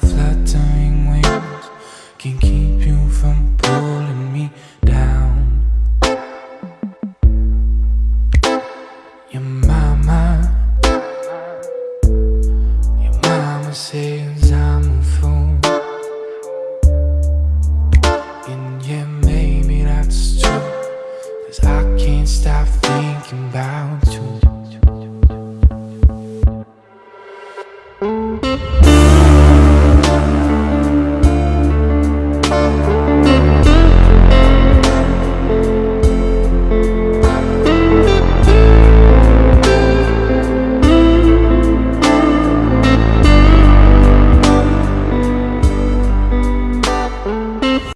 fluttering wings can keep you from pulling me down Your mama Your mama says I'm a fool And yeah, maybe that's true Cause I can't stop thinking about you Thank you.